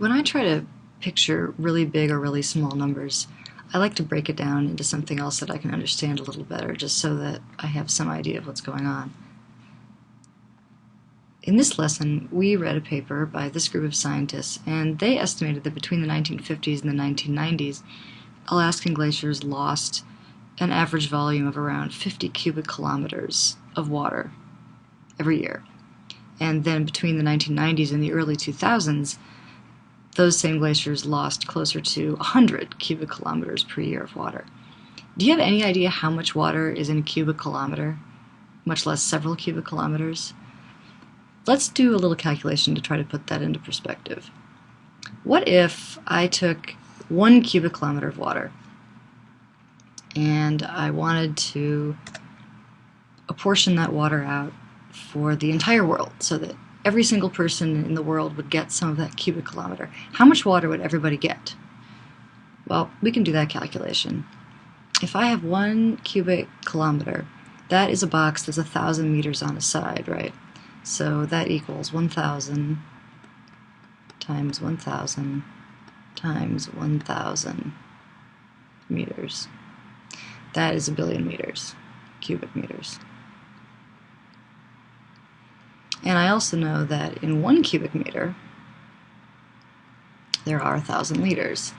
When I try to picture really big or really small numbers, I like to break it down into something else that I can understand a little better, just so that I have some idea of what's going on. In this lesson, we read a paper by this group of scientists, and they estimated that between the 1950s and the 1990s, Alaskan glaciers lost an average volume of around 50 cubic kilometers of water every year. And then between the 1990s and the early 2000s, those same glaciers lost closer to 100 cubic kilometers per year of water. Do you have any idea how much water is in a cubic kilometer, much less several cubic kilometers? Let's do a little calculation to try to put that into perspective. What if I took one cubic kilometer of water and I wanted to apportion that water out for the entire world so that every single person in the world would get some of that cubic kilometer. How much water would everybody get? Well, we can do that calculation. If I have one cubic kilometer, that is a box that's a thousand meters on a side, right? So that equals 1,000 times 1,000 times 1,000 meters. That is a billion meters, cubic meters. And I also know that in one cubic meter, there are a thousand liters.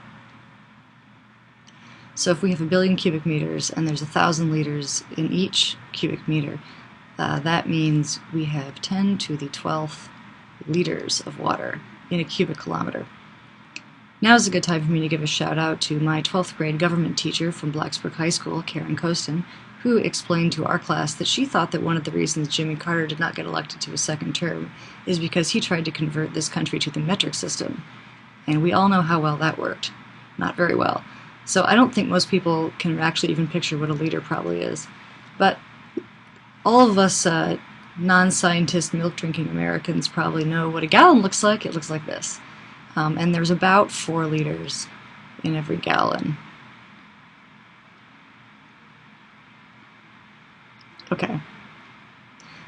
So if we have a billion cubic meters and there's a thousand liters in each cubic meter, uh, that means we have 10 to the 12th liters of water in a cubic kilometer. Now is a good time for me to give a shout out to my 12th grade government teacher from Blacksburg High School, Karen Kostin, who explained to our class that she thought that one of the reasons Jimmy Carter did not get elected to a second term is because he tried to convert this country to the metric system. And we all know how well that worked. Not very well. So I don't think most people can actually even picture what a liter probably is. But all of us uh, non-scientist milk-drinking Americans probably know what a gallon looks like. It looks like this. Um, and there's about four liters in every gallon. Okay.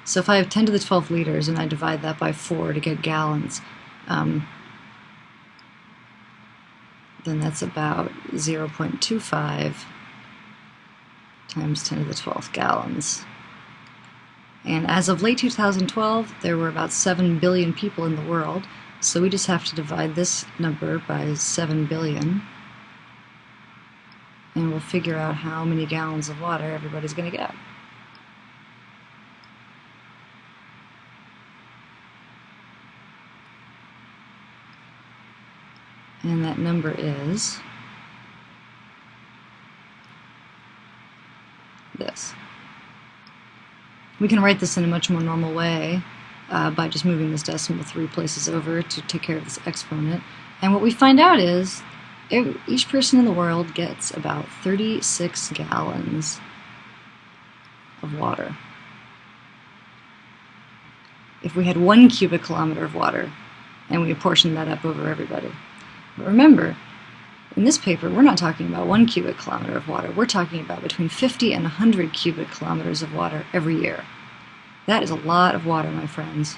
So if I have 10 to the 12 liters and I divide that by 4 to get gallons, um, then that's about 0.25 times 10 to the 12th gallons. And as of late 2012, there were about 7 billion people in the world, so we just have to divide this number by 7 billion, and we'll figure out how many gallons of water everybody's going to get. And that number is this. We can write this in a much more normal way uh, by just moving this decimal three places over to take care of this exponent. And what we find out is each person in the world gets about 36 gallons of water. If we had one cubic kilometer of water and we apportioned that up over everybody. But remember, in this paper, we're not talking about one cubic kilometer of water. We're talking about between 50 and 100 cubic kilometers of water every year. That is a lot of water, my friends.